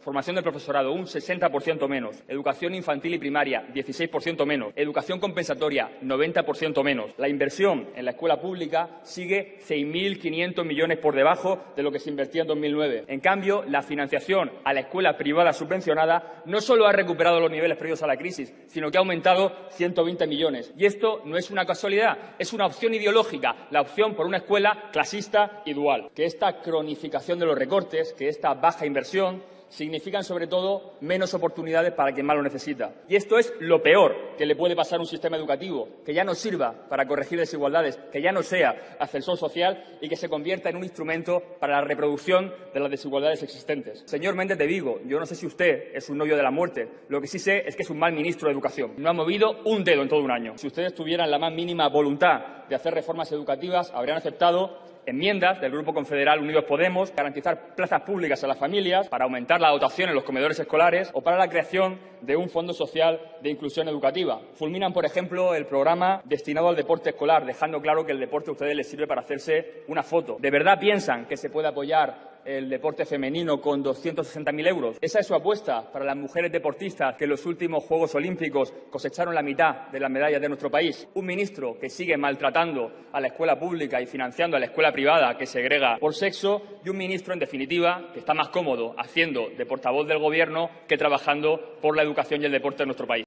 Formación del profesorado, un 60% menos. Educación infantil y primaria, 16% menos. Educación compensatoria, 90% menos. La inversión en la escuela pública sigue 6.500 millones por debajo de lo que se invertía en 2009. En cambio, la financiación a la escuela privada subvencionada no solo ha recuperado los niveles previos a la crisis, sino que ha aumentado 120 millones. Y esto no es una casualidad, es una opción ideológica, la opción por una escuela clasista y dual. Que esta cronificación de los recortes, que esta baja inversión, significan sobre todo menos oportunidades para quien más lo necesita. Y esto es lo peor que le puede pasar a un sistema educativo, que ya no sirva para corregir desigualdades, que ya no sea ascensor social y que se convierta en un instrumento para la reproducción de las desigualdades existentes. Señor Méndez de Vigo, yo no sé si usted es un novio de la muerte, lo que sí sé es que es un mal ministro de Educación. No ha movido un dedo en todo un año. Si ustedes tuvieran la más mínima voluntad de hacer reformas educativas, habrían aceptado enmiendas del Grupo Confederal Unidos Podemos, garantizar plazas públicas a las familias, para aumentar la dotación en los comedores escolares o para la creación de un fondo social de inclusión educativa. Fulminan, por ejemplo, el programa destinado al deporte escolar, dejando claro que el deporte a ustedes les sirve para hacerse una foto. ¿De verdad piensan que se puede apoyar el deporte femenino con 260.000 euros. Esa es su apuesta para las mujeres deportistas que en los últimos Juegos Olímpicos cosecharon la mitad de las medallas de nuestro país. Un ministro que sigue maltratando a la escuela pública y financiando a la escuela privada que segrega por sexo y un ministro, en definitiva, que está más cómodo haciendo de portavoz del Gobierno que trabajando por la educación y el deporte en nuestro país.